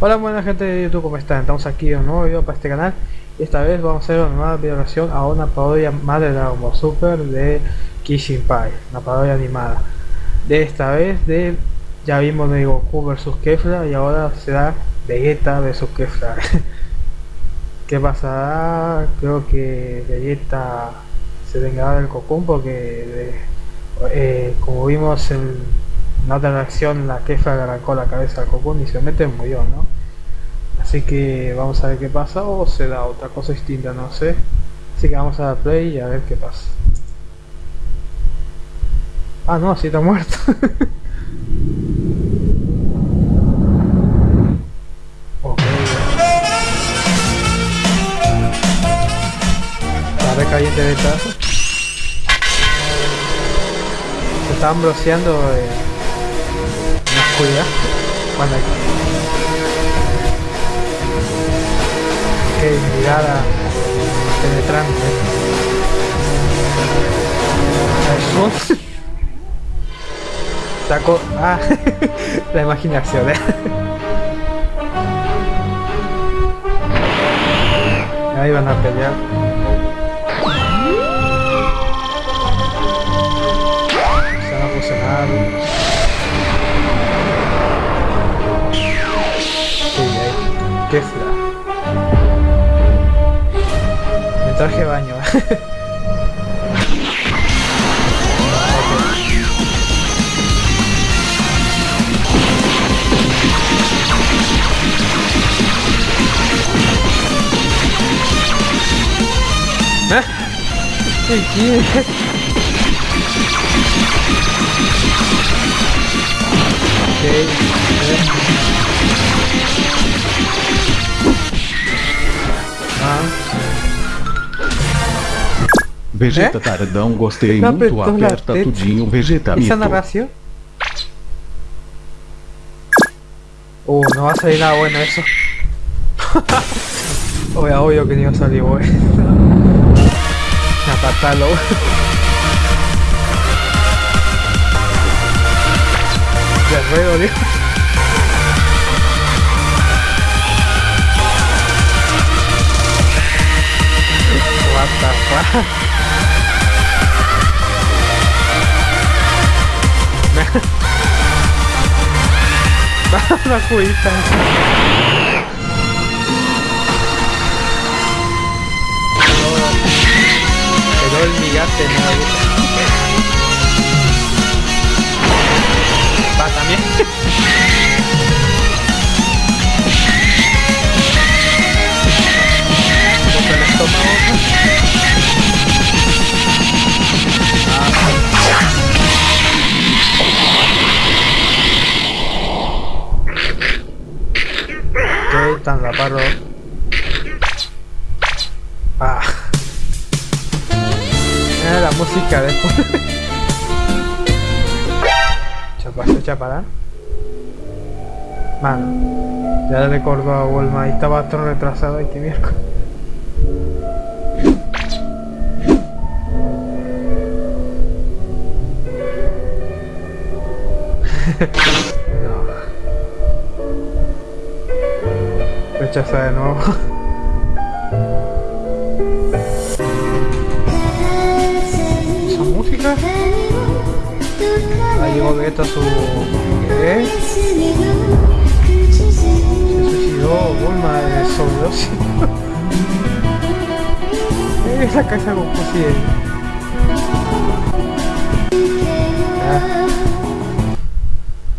Hola buena gente de YouTube, ¿cómo están? Estamos aquí en un nuevo video para este canal y esta vez vamos a hacer una nueva video a una parodia más de Dragon Ball Super de Kishin Pai, una parodia animada. De esta vez de ya vimos de Goku vs Kefla y ahora será Vegeta vs Kefla. ¿Qué pasará? Creo que Vegeta se vengará del Cocoon porque eh, como vimos en en otra reacción la Kefla le arrancó la cabeza al Cocoon y se mete murió, ¿no? Así que vamos a ver qué pasa o se da otra cosa distinta, no sé. Así que vamos a dar play y a ver qué pasa. Ah, no, si está muerto. ok. Está caliente de esta. Se están broceando en oscuridad. Bueno, que mirada penetrante. Eso. Saco. Ah, la imaginación, eh. Ahí van a pelear. Se van a fusionar. Qué fla. Me traje baño. ¿Eh? ¿Qué quieres? Ok. eh. Ah. Vegeta É? Tardão, gostei Tá muito, aperta teta. tudinho, Vegeta ¿Esa mito. narración? Uh, no va a salir nada bueno eso. Obvio, obvio que no iba a salir bueno. Apartalo. Ya ruego, Dios. Una cuita. Pero el migate no Paro. Ah. Era la música después. Chapa, se chapará. Mano. Ya le recordó a Wolma y estaba todo retrasado este miércoles. Rechaza de nuevo. ¿Esa música? Ahí llegó Vegeta a su... ¿Qué? Se suicidó Bulma de sobredosis. Esa casa Goku sí es. Ah.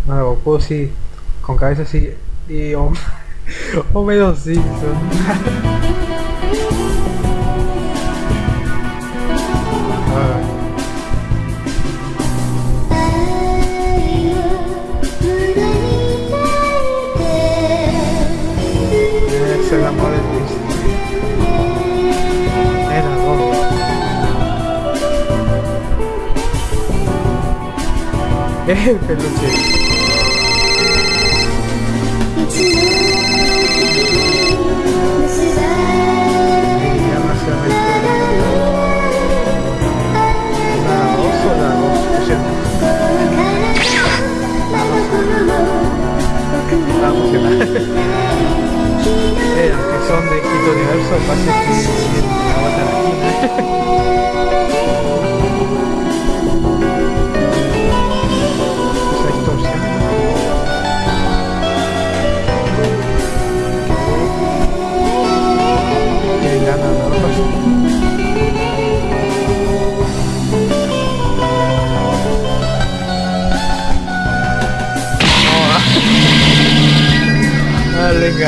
Bueno, Goku sí, con cabeza sí. Y Hom- Homero Simpson. Ah. Es No de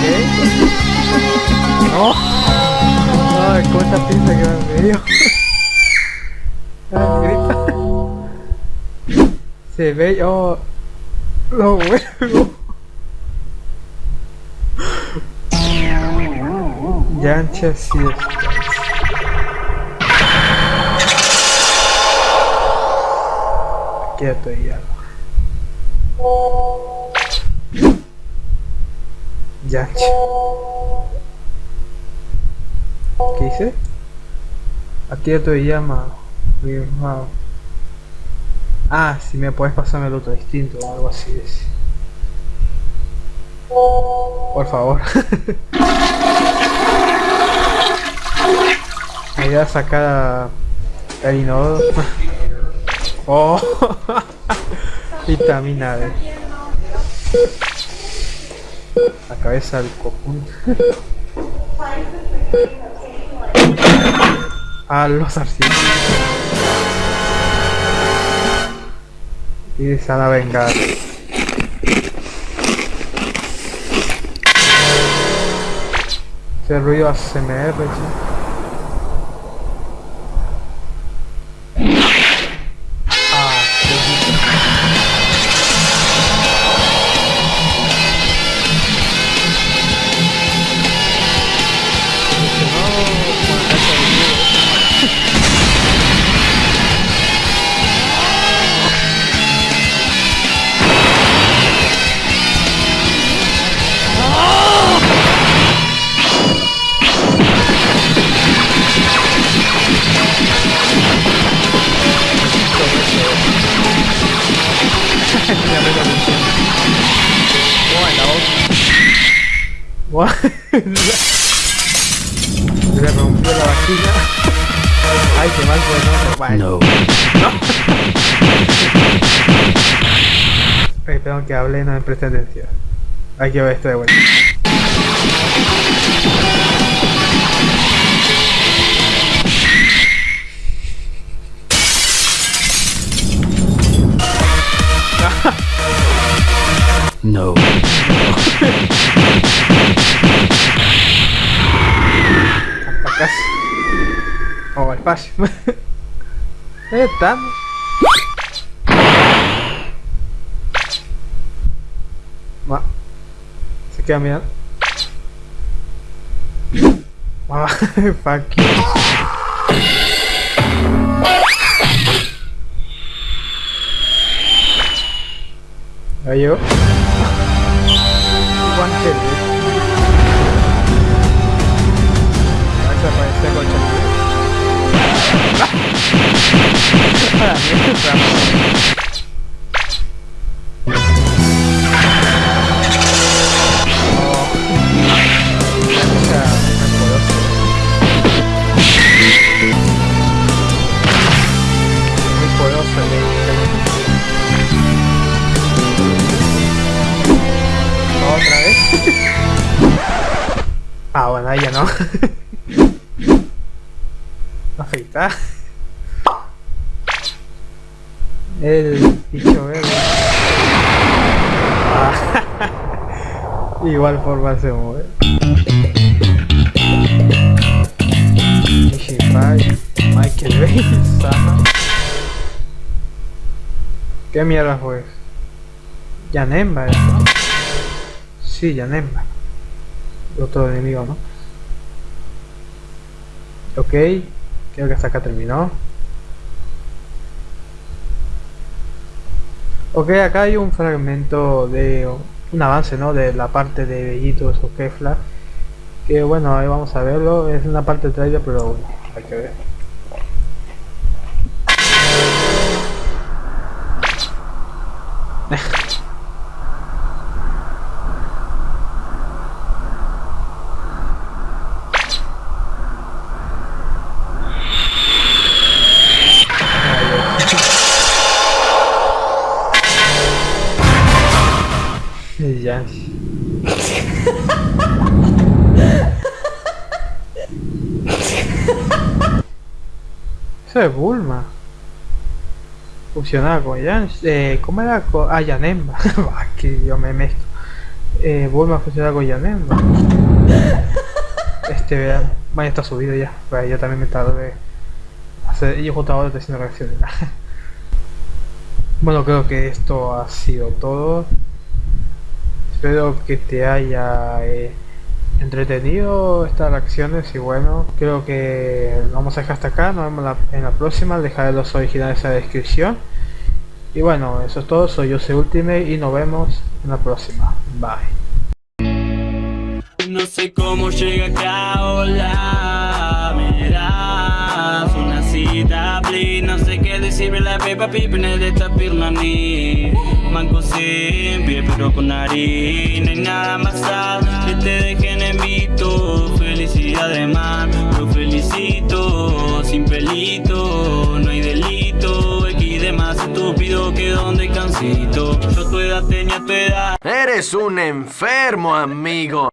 ¿Qué? No. Ay, cuánta pinza que me dio. Se ve, oh, lo huevo. Yancha Quieto ya. Yancha. ¿Qué dice? Aquí te llama. Wow. Ah, si me puedes pasarme el otro distinto o algo así. Por favor. Me voy a sacar a... el inodoro. Oh, vitamina D. La cabeza del cojón. Ah, los arcillos. Y se van a vengar. Ese ruido ASMR, sí. Le rompió la vagina. Ay, qué mal pues no. Bueno. No. Ay, perdón que hable, no me preste atención. Hay que ver esto de vuelta. O espacio. eh, están. Va. Se queda mirando. Ah, fuck you. Ahí yo. One kill, dude. Vas a aparecer con Poderoso el Otra vez. ah, bueno, ahí ya no. Afeitar. El bicho verde. Ah. Igual forma se mueve. Michael Bay. ¿Qué mierda fue? Yanemba, ¿no? Sí, Yanemba. Otro enemigo, ¿no? Ok, creo que hasta acá terminó. Ok, acá hay un fragmento de un avance, ¿no? De la parte de Bellitos o Kefla. Que bueno, ahí vamos a verlo. Es una parte de trailer, pero bueno, hay que ver. Ya. Eso es Bulma. Fusionada con Yan. Eh, ¿Cómo era? Con, ah, Yanemba. Ah, que yo me mezclo. Eh, Bulma fusionada con Yanemba. Este, vean. Vaya, está subido ya. Vaya, yo también me tardé. Hacer, yo justo ahora estoy haciendo reacciones. bueno, creo que esto ha sido todo. Espero que te haya eh, entretenido estas reacciones y bueno, creo que vamos a dejar hasta acá, nos vemos en la próxima, dejaré los originales en la descripción. Y bueno, eso es todo, soy yo, soy Ultimate y nos vemos en la próxima. Bye. No sé cómo llega acá, hola, me das una cita, please No sé qué decirle la pepa de esta pirma ni Manco sin pie, pero con nariz No hay nada más sad que te dejen en mito Felicidad de man, lo felicito Sin pelito, no hay delito. X de más estúpido que donde cansito. Yo tu edad tenía tu edad. Eres un enfermo, amigo.